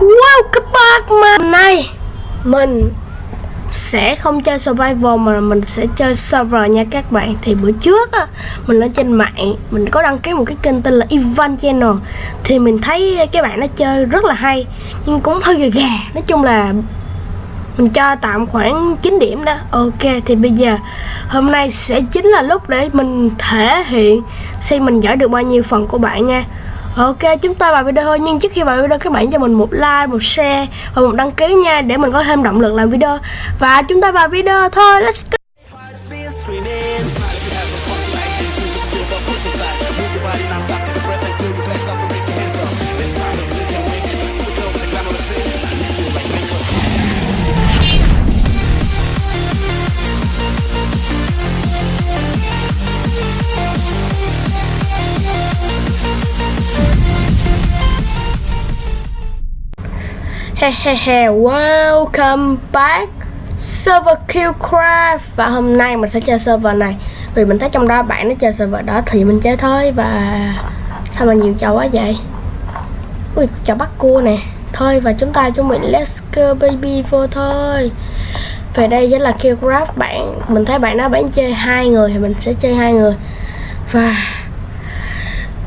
Wow các bác mà. Nay Mình sẽ không chơi survival mà mình sẽ chơi server nha các bạn. Thì bữa trước á, Mình lên trên mạng, Mình có đăng ký một cái kênh tên là Ivan Channel. Thì mình thấy cái bạn nó chơi rất là hay, Nhưng cũng hơi gà gà. Nói chung là mình cho tạm khoảng 9 điểm đó. Ok, thì bây giờ hôm nay sẽ chính là lúc để mình thể hiện xem mình giỏi được bao nhiêu phần của bạn nha. Ok chúng ta vào video thôi nhưng trước khi vào video các bạn cho mình một like, một share và một đăng ký nha để mình có thêm động lực làm video. Và chúng ta vào video thôi let's go! Welcome back, server killcraft. Và hôm nay mình sẽ chơi server này. Vì mình thấy trong đó bạn nó chơi server đó thì mình chơi thôi. Và sao mà nhiều trò quá vậy? Ui, trò bắt cua nè. Thôi, và chúng ta chuẩn bị let's go, baby, vô thôi. Về đây chính là killcraft, bạn. Mình thấy bạn nó bán chơi hai người thì mình sẽ chơi hai người. Và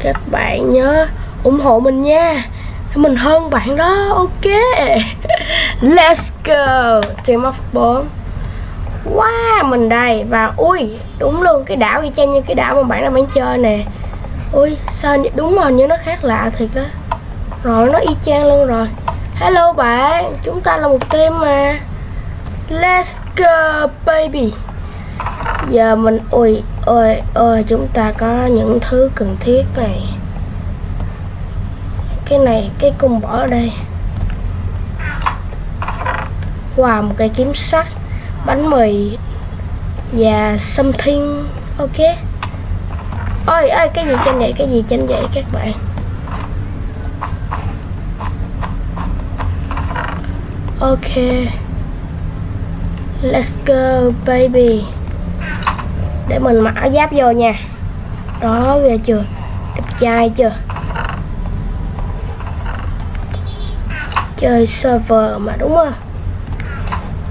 các bạn nhớ ủng hộ mình nha mình hơn bạn đó, ok. Let's go. Team of bốn wow, mình đây. Và ui, đúng luôn, cái đảo y chang như cái đảo mà bạn đang bán chơi nè. Ui, sao đúng rồi như nó khác lạ thiệt đó rồi, nó y chang luôn rồi. Hello bạn, chúng ta là một team mà. Let's go, baby. Giờ mình, ui, ôi ôi, chúng ta có những thứ cần thiết này cái này, cái cung bỏ ở đây. Wow một cây kiếm sắt, bánh mì và something ok. Ôi ơi cái gì trên vậy? Cái gì trên vậy các bạn? Ok. Let's go, baby. Để mình mặc áo giáp vô nha. Đó, ghê chưa? Đẹp trai chưa? Chơi server mà, đúng không?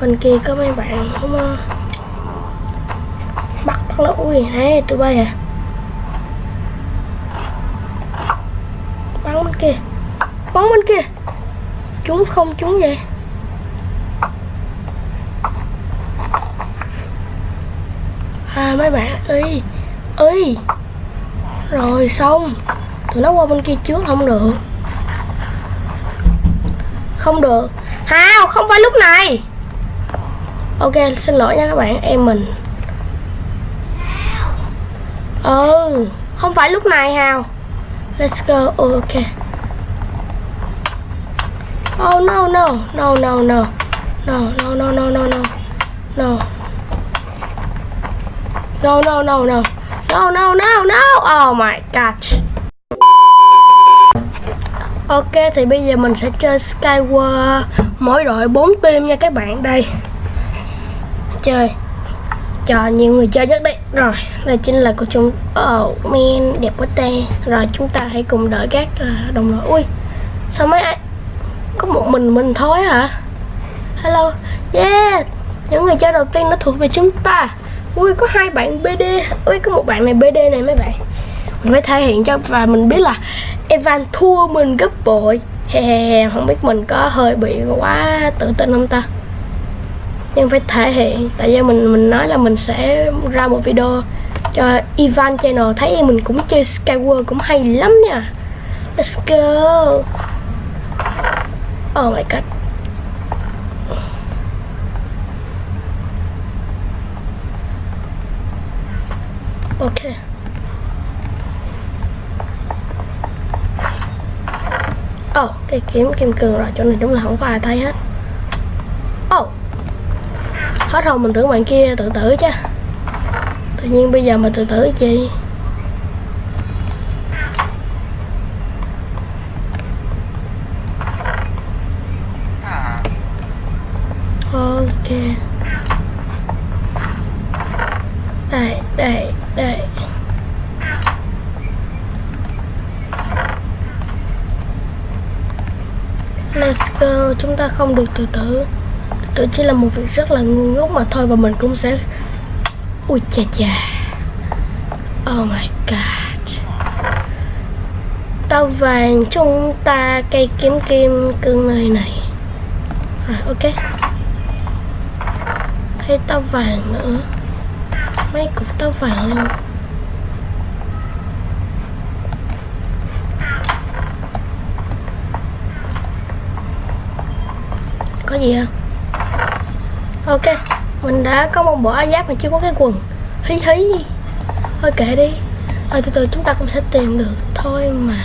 Bên kia có mấy bạn đúng không ờ, bắt bắt nó ui này tụi bay à? Bắn bên kia. Bắn bên kia. Chúng không chúng vậy. À mấy bạn ơi ơi rồi, xong. Tụi nó qua bên kia trước không được không được. Hào, không phải lúc này. Ok, xin lỗi nha các bạn, em mình. Ừ Không phải lúc này, Hào. Let's go. Ừ, ok. Oh no no. No no no. No no no no no no. No. No no no no. No no no no. Oh my god Ok, thì bây giờ mình sẽ chơi Skyward. Mỗi đội 4 team nha các bạn, đây. Chơi. Cho nhiều người chơi nhất đấy. Rồi, đây chính là của chúng ờ, oh man đẹp quá ta. Rồi, chúng ta hãy cùng đợi các ờ, đồng đội. Ui, sao mấy ai, có một mình mình thôi hả? Hello. Yeah, những người chơi đầu tiên nó thuộc về chúng ta. Ui, có hai bạn BD ui, có một bạn này BD này mấy bạn. Mình phải thể hiện cho và mình biết là Evan thua mình gấp bội. He he he không biết mình có hơi bị quá tự tin không ta? Nhưng phải thể hiện, tại vì mình mình nói là mình sẽ ra một video cho Ivan channel. Thấy mình cũng chơi Skyward cũng hay lắm nha. Let's go. Oh my god. Okay. Cái kiếm kim cương rồi, chỗ này đúng là không có ai thấy hết. Ô, oh. Hết hồn mình tưởng bạn kia tự tử chứ. Tự nhiên bây giờ mà tự tử chi? Ok Đây, đây, đây Let's go, chúng ta không được tự tử. Tự tử chỉ là một việc rất là ngu ngốc mà thôi Và mình cũng sẽ Ui chà chà. Oh my god. Tao vàng chúng ta cây kiếm kim cưng nơi này. Rồi ok. Hay tao vàng nữa. Mấy cục tao vàng luôn. Có gì không? Ok, mình đã có một bộ áo giáp mà chưa có cái quần. Hí hí. Thôi kệ đi. Thôi, từ từ chúng ta cũng sẽ tìm được. Thôi mà.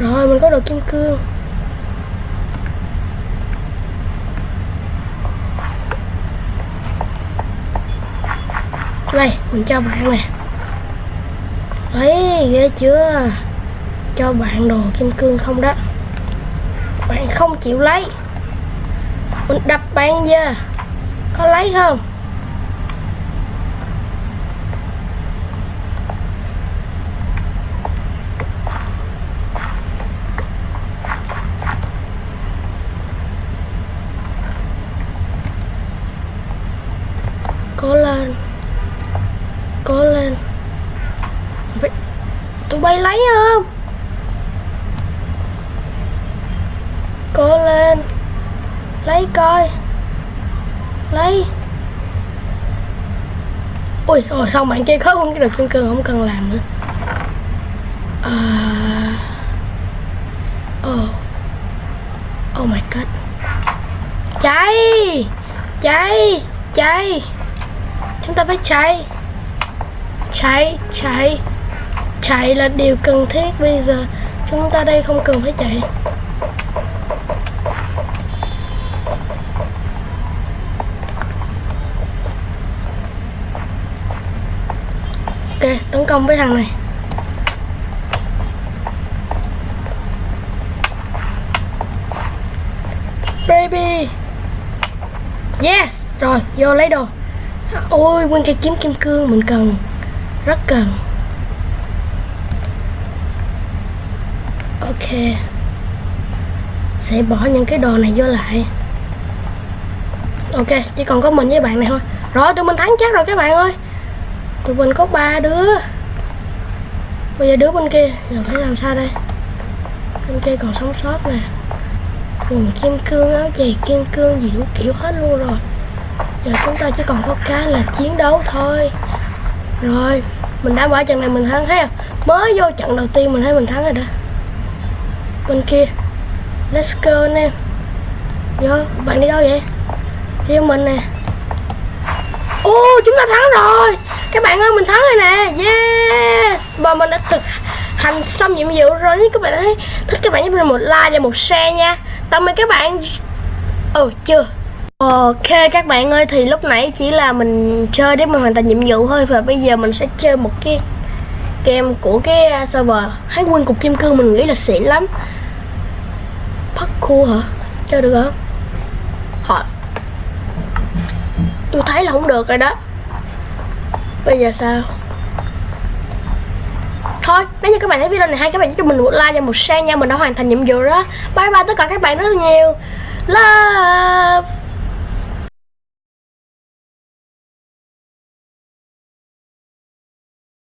Rồi, mình có đồ kim cương đây, mình cho bạn nè. Đấy, ghê chưa? Cho bạn đồ kim cương không đó. Bạn không chịu lấy. Mình đập bạn ra có lấy không cố lên cố lên Vậy- bay lấy không? Cố lên. Lấy coi. Lấy. Ui, rồi xong bạn kia có không cái được chân cương không cần làm nữa? À... oh. Oh my god. Cháy! Cháy! Cháy! Chúng ta phải cháy. Cháy cháy chạy là điều cần thiết bây giờ. Chúng ta đây không cần phải chạy. Ok, tấn công với thằng này. Baby. Yes, rồi, vô lấy đồ. Ôi nguyên cây kiếm kim cương mình cần. Rất cần. Ok. Sẽ bỏ những cái đồ này vô lại. Ok, chỉ còn có mình với bạn này thôi. Rồi, tụi mình thắng chắc rồi các bạn ơi. Tụi mình có ba đứa. Bây giờ đứa bên kia, giờ phải làm sao đây? Bên kia còn sống sót nè. Quần kim cương, áo giày kim cương gì đủ kiểu hết luôn rồi. Giờ chúng ta chỉ còn có cái là chiến đấu thôi. Rồi, mình đã bỏ trận này mình thắng thấy không mới vô trận đầu tiên mình thấy mình thắng rồi đó bên kia. Let's go anh em vô, bạn đi đâu vậy? Theo mình nè. Ô, chúng ta thắng rồi. Các bạn ơi, mình thắng rồi nè. Yes. Và mình đã thực hành xong nhiệm vụ rồi. Nếu các bạn thấy thích các bạn giúp mình một like và một share nha. Tạm biệt các bạn. Ừ chưa. Ok, các bạn ơi, thì lúc nãy chỉ là mình chơi để mình hoàn thành nhiệm vụ thôi. Và bây giờ mình sẽ chơi một cái game của cái à, server. Hái quân cục kim cương, mình nghĩ là xịn lắm khu hả? cho được hả? Họ Tôi thấy là không được rồi đó Bây giờ sao? Thôi, nếu như các bạn thấy video này hay các bạn cho mình một like và một share nha Mình đã hoàn thành nhiệm vụ đó Bye bye tất cả các bạn rất nhiều Love